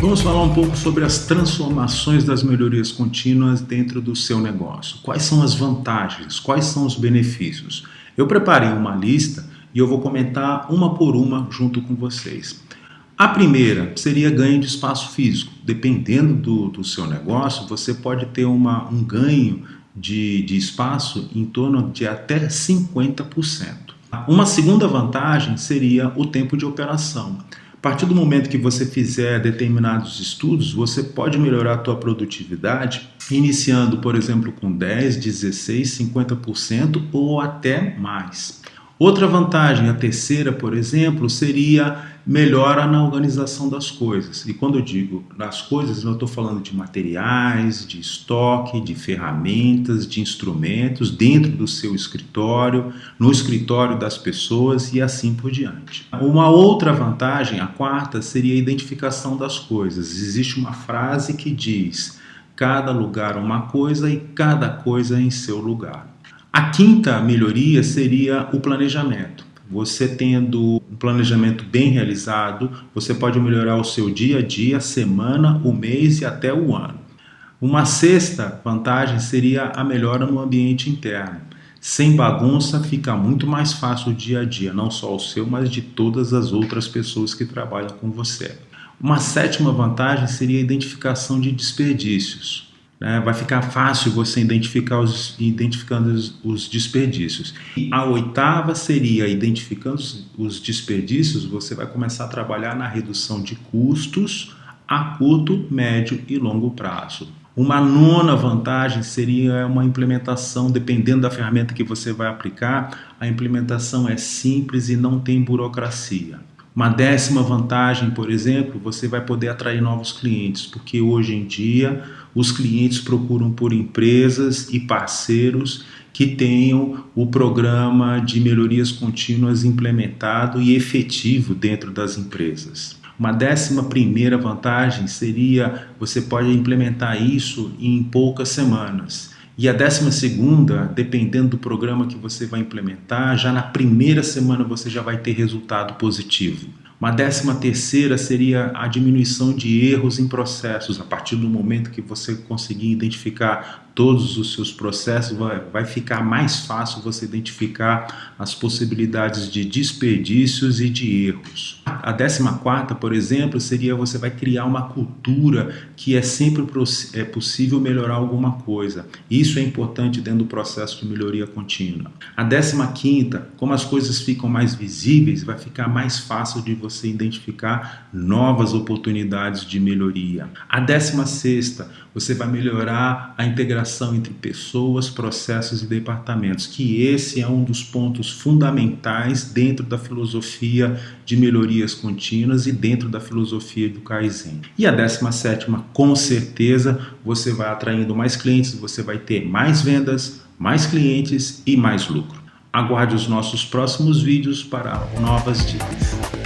Vamos falar um pouco sobre as transformações das melhorias contínuas dentro do seu negócio. Quais são as vantagens? Quais são os benefícios? Eu preparei uma lista e eu vou comentar uma por uma junto com vocês. A primeira seria ganho de espaço físico. Dependendo do, do seu negócio, você pode ter uma, um ganho de, de espaço em torno de até 50%. Uma segunda vantagem seria o tempo de operação. A partir do momento que você fizer determinados estudos, você pode melhorar a tua produtividade, iniciando, por exemplo, com 10, 16, 50% ou até mais. Outra vantagem, a terceira, por exemplo, seria melhora na organização das coisas. E quando eu digo das coisas, eu estou falando de materiais, de estoque, de ferramentas, de instrumentos dentro do seu escritório, no escritório das pessoas e assim por diante. Uma outra vantagem, a quarta, seria a identificação das coisas. Existe uma frase que diz: cada lugar uma coisa e cada coisa em seu lugar. A quinta melhoria seria o planejamento. Você tendo um planejamento bem realizado, você pode melhorar o seu dia a dia, a semana, o mês e até o ano. Uma sexta vantagem seria a melhora no ambiente interno. Sem bagunça fica muito mais fácil o dia a dia, não só o seu, mas de todas as outras pessoas que trabalham com você. Uma sétima vantagem seria a identificação de desperdícios. Né? Vai ficar fácil você identificar os, identificando os, os desperdícios. E a oitava seria, identificando os, os desperdícios, você vai começar a trabalhar na redução de custos a curto, médio e longo prazo. Uma nona vantagem seria uma implementação, dependendo da ferramenta que você vai aplicar, a implementação é simples e não tem burocracia. Uma décima vantagem, por exemplo, você vai poder atrair novos clientes, porque hoje em dia os clientes procuram por empresas e parceiros que tenham o programa de melhorias contínuas implementado e efetivo dentro das empresas. Uma décima primeira vantagem seria você pode implementar isso em poucas semanas. E a décima segunda, dependendo do programa que você vai implementar, já na primeira semana você já vai ter resultado positivo. Uma décima terceira seria a diminuição de erros em processos. A partir do momento que você conseguir identificar todos os seus processos, vai, ficar mais fácil você identificar as possibilidades de desperdícios e de erros. A décima quarta, por exemplo, seria você vai criar uma cultura que é sempre é possível melhorar alguma coisa. Isso é importante dentro do processo de melhoria contínua. A décima quinta, como as coisas ficam mais visíveis, vai ficar mais fácil de você identificar novas oportunidades de melhoria. A décima sexta, você vai melhorar a integração entre pessoas, processos e departamentos, que esse é um dos pontos fundamentais dentro da filosofia de melhorias contínuas e dentro da filosofia do Kaizen. E a 17 com certeza, você vai atraindo mais clientes, você vai ter mais vendas, mais clientes e mais lucro. Aguarde os nossos próximos vídeos para novas dicas.